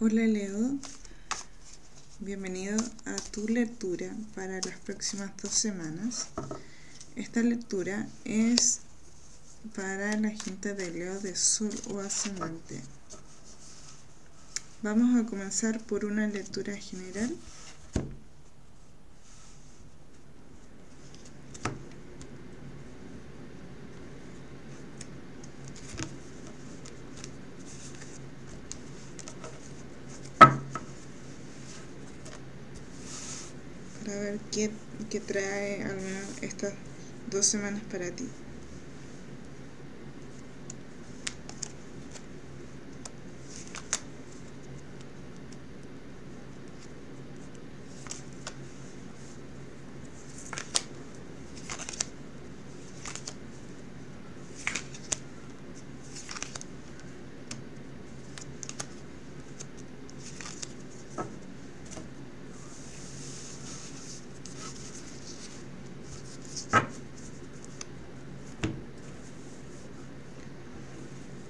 Hola Leo, bienvenido a tu lectura para las próximas dos semanas. Esta lectura es para la gente de Leo de Sol o Ascendente. Vamos a comenzar por una lectura general para ver qué, qué trae estas dos semanas para ti.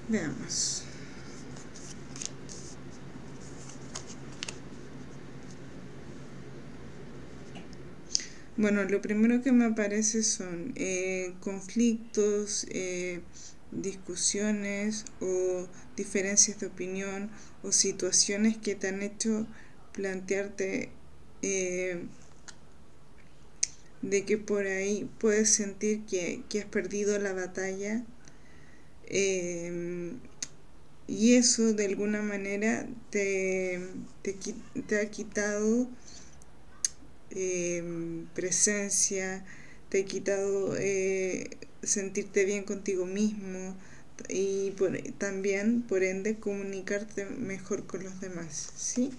Veamos. Bueno, lo primero que me aparece son eh, conflictos, eh, discusiones o diferencias de opinión o situaciones que te han hecho plantearte eh, de que por ahí puedes sentir que, que has perdido la batalla y eso de alguna manera te, te, ha quitado em, presencia, te ha quitado eh, sentirte bien contigo mismo y también, por ende, comunicarte mejor con los demás, ¿sí?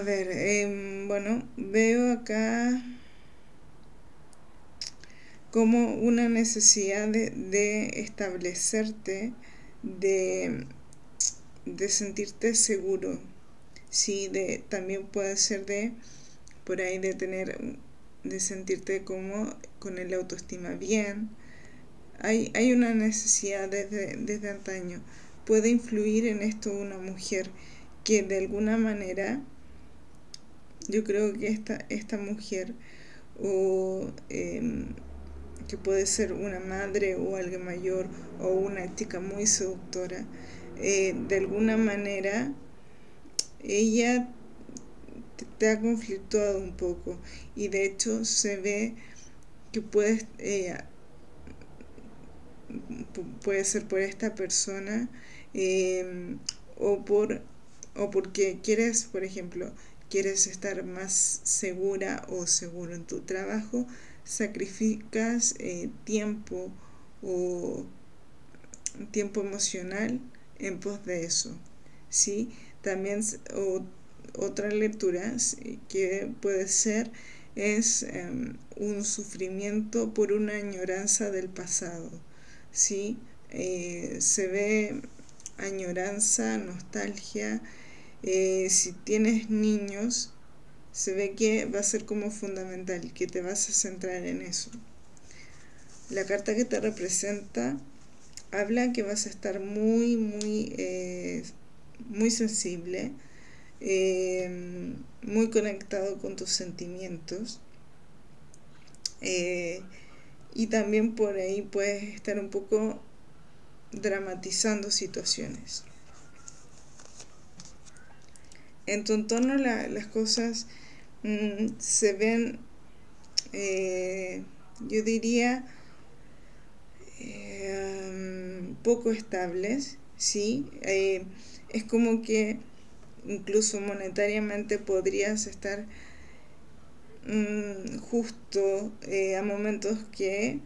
A ver, em, bueno, veo acá como una necesidad de, establecerte, de, de, sentirte seguro. Sí, de, también puede ser de, por ahí, de tener, de sentirte como con el autoestima bien. Hay, hay una necesidad desde, desde antaño. Puede influir en esto una mujer que de alguna manera yo creo que esta, esta mujer o em, que puede ser una madre o alguien mayor o una chica muy seductora, eh, de alguna manera ella te, ha conflictuado un poco. Y de hecho se ve que puedes eh, puede ser por esta persona em, o por o porque quieres por ejemplo quieres estar más segura o seguro en tu trabajo, sacrificas eh, tiempo o tiempo emocional en pos de eso. ¿sí? También otra lectura que puede ser es em, un sufrimiento por una añoranza del pasado. ¿sí? Eh, se ve añoranza, nostalgia, eh, si tienes niños, se ve que va a ser como fundamental, que te vas a centrar en eso. La carta que te representa habla que vas a estar muy, muy, eh, muy sensible, eh, muy conectado con tus sentimientos. y también por ahí puedes estar un poco dramatizando situaciones en tu entorno las cosas mm, se ven, eh, yo diría, eh, poco estables, ¿sí? Eh, es como que incluso monetariamente podrías estar mm, justo a momentos que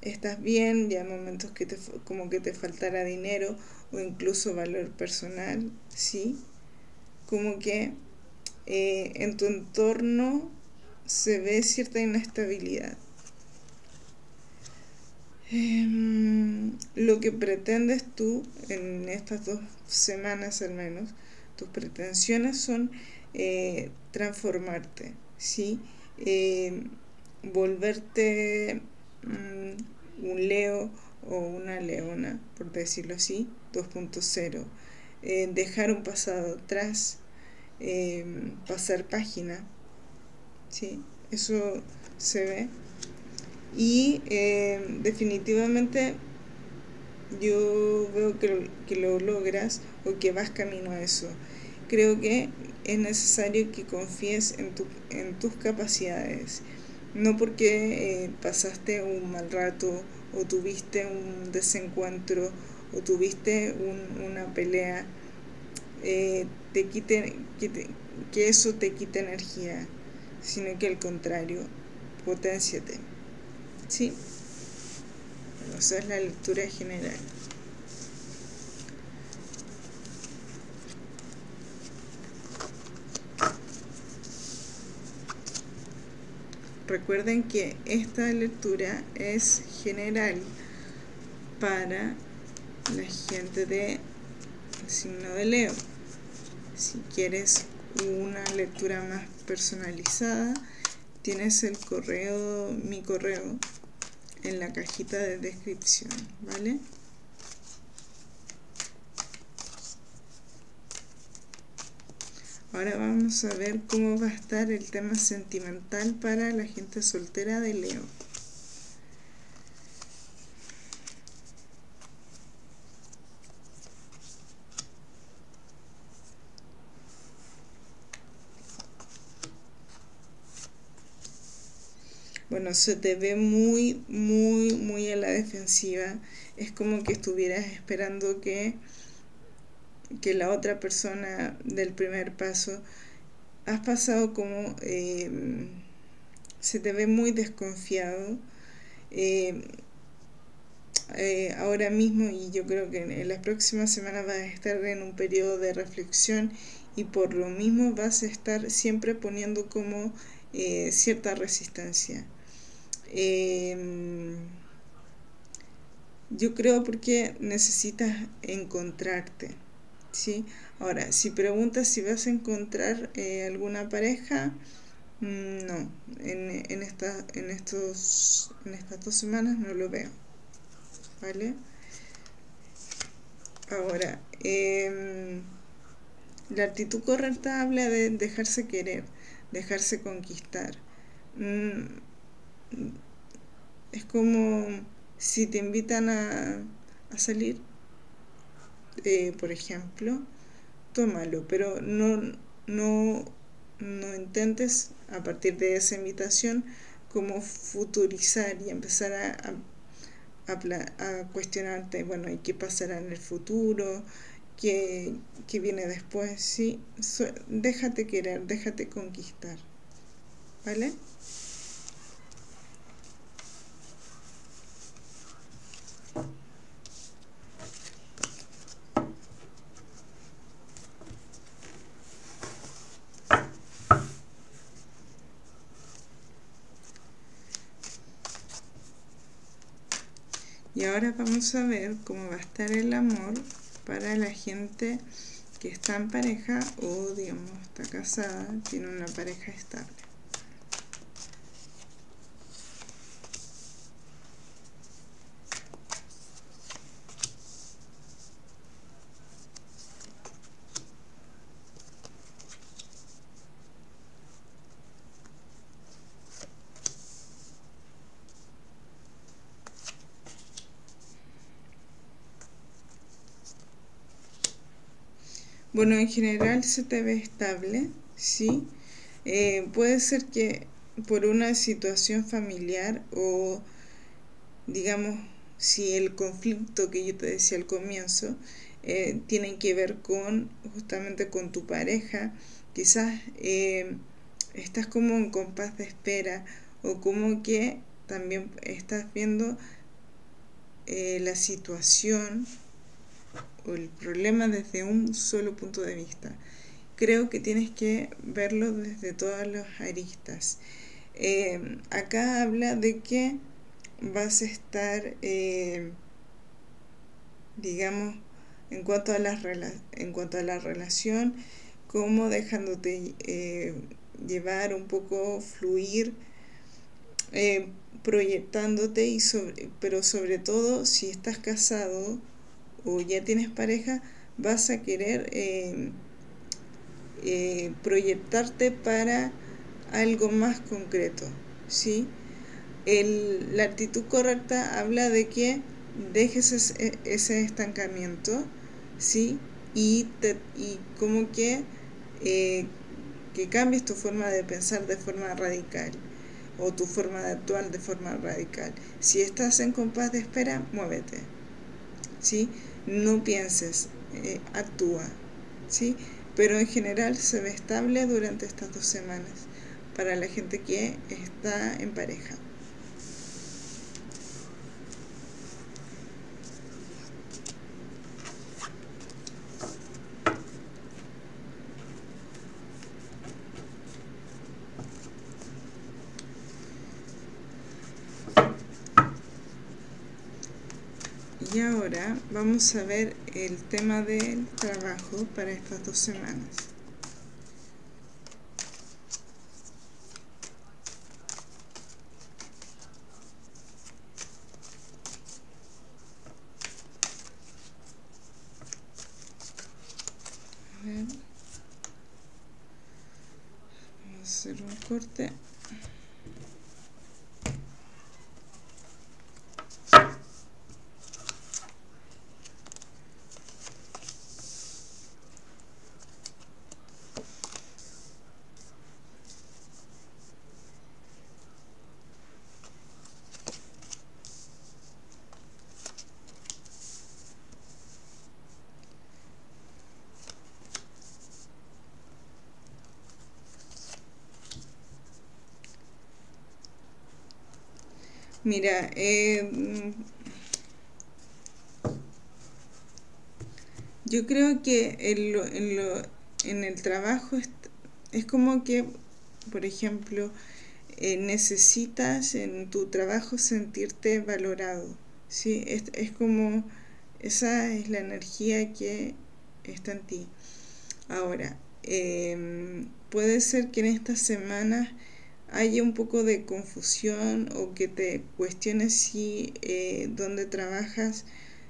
estás bien y a momentos que te, como que te faltará dinero o incluso valor personal, ¿sí? Como que eh, en tu entorno se ve cierta inestabilidad. Em, lo que pretendes tú en estas dos semanas al menos, tus pretensiones son eh, transformarte, ¿sí? Eh, volverte mm, un Leo o una leona, por decirlo así, 2.0. Dejar un pasado atrás, pasar página, ¿sí? Eso se ve. Y definitivamente yo veo que, que lo logras o que vas camino a eso. Creo que es necesario que confíes en, tu, en tus capacidades. No porque eh, pasaste un mal rato o tuviste un desencuentro o tuviste una pelea, eh, te quite, que eso te quite energía, sino que al contrario, potenciate. ¿Sí? esa es la lectura general. Recuerden que esta lectura es general para la gente de signo de Leo. Si quieres una lectura más personalizada, tienes el correo, mi correo, en la cajita de descripción, ¿vale? Ahora vamos a ver cómo va a estar el tema sentimental para la gente soltera de Leo. Bueno, se te ve muy, muy, muy a la defensiva. Es como que estuvieras esperando que que la otra persona del primer paso, has pasado como eh, se te ve muy desconfiado. Eh, eh, ahora mismo y yo creo que en las próximas semanas vas a estar en un periodo de reflexión y por lo mismo vas a estar siempre poniendo como cierta resistencia. Yo creo porque necesitas encontrarte. ¿sí? Ahora, si preguntas si vas a encontrar eh, alguna pareja, mm, no, en, en, esta, en, estos, en estas dos semanas no lo veo, ¿vale? Ahora, em, la actitud correcta habla de dejarse querer, dejarse conquistar. Mm, es como si te invitan a, a salir, eh, por ejemplo, tómalo, pero no, no, no intentes a partir de esa invitación como futurizar y empezar a, a, cuestionarte, bueno, ¿y qué pasará en el futuro? ¿Qué, qué viene después? Sí, déjate querer, déjate conquistar, ¿vale? Y ahora vamos a ver cómo va a estar el amor para la gente que está en pareja o digamos está casada, tiene una pareja estable. Bueno, en general se te ve estable, ¿sí? Eh, puede ser que por una situación familiar o, digamos, si el conflicto que yo te decía al comienzo eh, tiene que ver con justamente con tu pareja, quizás eh, estás como en compás de espera o como que también estás viendo la situación el problema desde un solo punto de vista. Creo que tienes que verlo desde todas las aristas. Eh, acá habla de que vas a estar, eh, digamos, en cuanto, a la, en cuanto a la relación, cómo dejándote eh, llevar un poco, fluir, eh, proyectándote, y sobre, pero sobre todo si estás casado o ya tienes pareja, vas a querer eh, proyectarte para algo más concreto, ¿sí? la actitud correcta habla de que dejes ese, estancamiento, ¿sí? Y, y como que, eh, que cambies tu forma de pensar de forma radical o tu forma de actuar de forma radical. Si estás en compás de espera, muévete, ¿sí? No pienses, eh, actúa, ¿sí? Pero en general se ve estable durante estas dos semanas para la gente que está en pareja. Vamos a ver el tema del trabajo para estas dos semanas. Vamos a hacer un corte. Mira, eh, yo creo que en, lo, en, lo, en el trabajo es, es, como que, por ejemplo, eh, necesitas en tu trabajo sentirte valorado. ¿sí? Es, es como, esa es la energía que está en ti. Ahora, eh, puede ser que en estas semanas haya un poco de confusión o que te cuestiones si eh, donde trabajas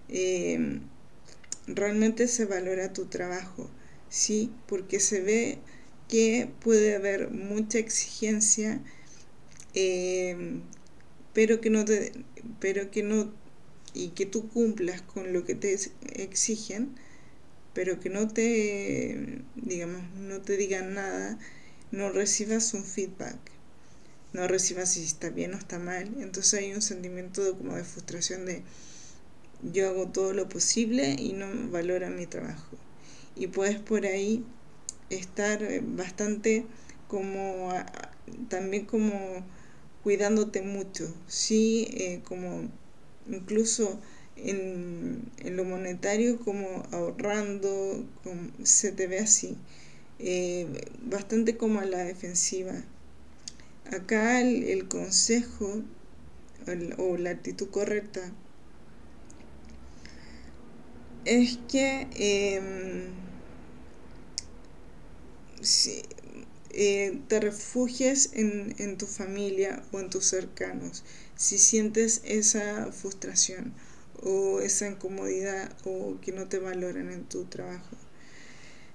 eh, realmente se valora tu trabajo, ¿sí? Porque se ve que puede haber mucha exigencia, eh, pero que no te, pero que no, y que tú cumplas con lo que te exigen, pero que no te, digamos, no te digan nada, no recibas un feedback no recibas si está bien o está mal. Entonces hay un sentimiento de, como de frustración de yo hago todo lo posible y no valora mi trabajo. Y puedes por ahí estar eh, bastante como también como cuidándote mucho, sí, eh, como incluso en, en, lo monetario como ahorrando, se te ve así, eh, bastante como a la defensiva acá el, consejo o la actitud correcta es que em, si, eh, te refugies en, en, tu familia o en tus cercanos si sientes esa frustración o esa incomodidad o que no te valoran en tu trabajo.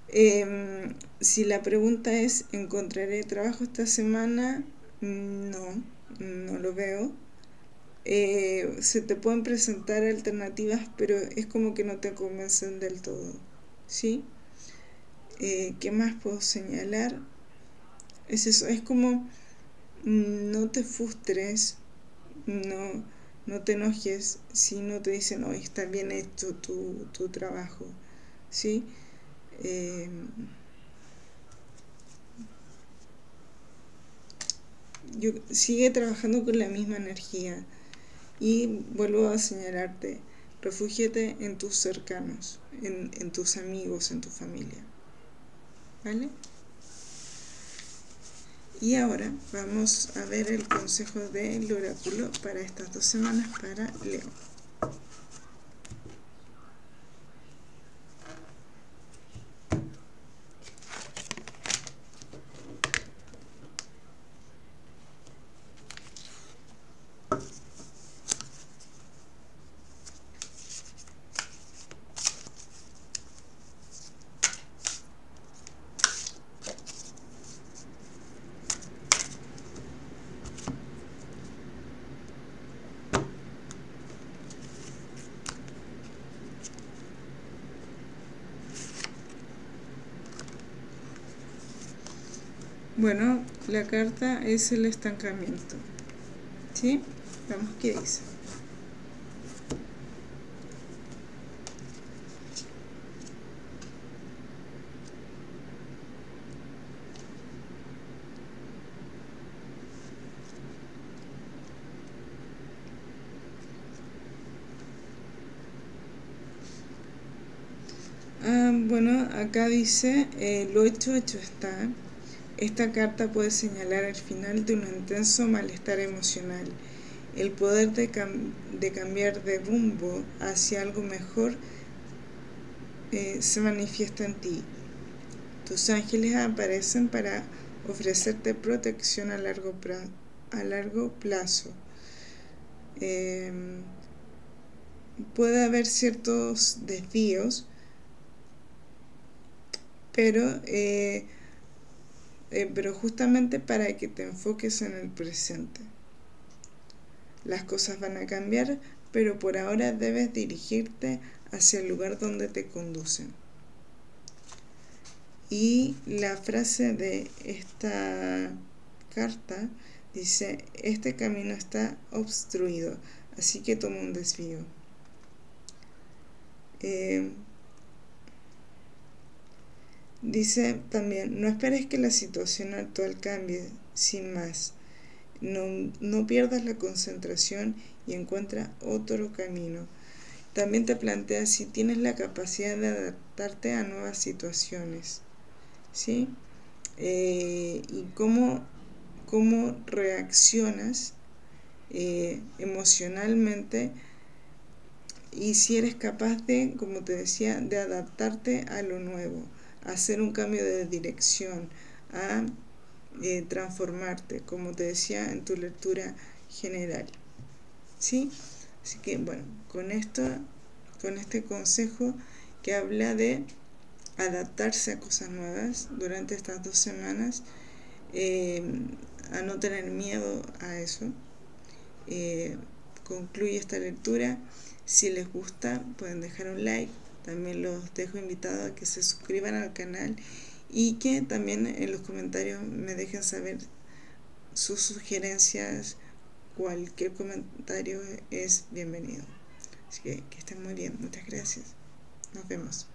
Em, si la pregunta es, ¿encontraré trabajo esta semana? No, no lo veo. Eh, se te pueden presentar alternativas, pero es como que no te convencen del todo. ¿Sí? Eh, ¿Qué más puedo señalar? Es eso, es como no te frustres, no, no te enojes si no te dicen, hoy está bien hecho tu, tu trabajo. ¿Sí? Eh, yo, sigue trabajando con la misma energía y vuelvo a señalarte, refúgiate en tus cercanos, en, en tus amigos, en tu familia. ¿Vale? Y ahora vamos a ver el consejo del oráculo para estas dos semanas para Leo. Bueno, la carta es el estancamiento. ¿Sí? Vamos, ¿qué dice? Ah, bueno, acá dice, eh, lo hecho, hecho está. Esta carta puede señalar el final de un intenso malestar emocional. El poder de, cambiar de rumbo hacia algo mejor eh, se manifiesta en ti. Tus ángeles aparecen para ofrecerte protección a largo, plazo. Eh, puede haber ciertos desvíos pero, eh, eh, pero justamente para que te enfoques en el presente. Las cosas van a cambiar, pero por ahora debes dirigirte hacia el lugar donde te conducen. Y la frase de esta carta dice, este camino está obstruido, así que toma un desvío. Eh, Dice también, no esperes que la situación actual cambie sin más. No, no pierdas la concentración y encuentra otro camino. También te plantea si tienes la capacidad de adaptarte a nuevas situaciones. ¿Sí? Eh, y cómo, cómo reaccionas eh, emocionalmente y si eres capaz de, como te decía, de adaptarte a lo nuevo hacer un cambio de dirección, a eh, transformarte, como te decía en tu lectura general. ¿Sí? Así que bueno, con esto, con este consejo que habla de adaptarse a cosas nuevas durante estas dos semanas, eh, a no tener miedo a eso. Eh, concluye esta lectura. Si les gusta, pueden dejar un like, también los dejo invitados a que se suscriban al canal y que también en los comentarios me dejen saber sus sugerencias. Cualquier comentario es bienvenido. Así que que estén muy bien. Muchas gracias. Nos vemos.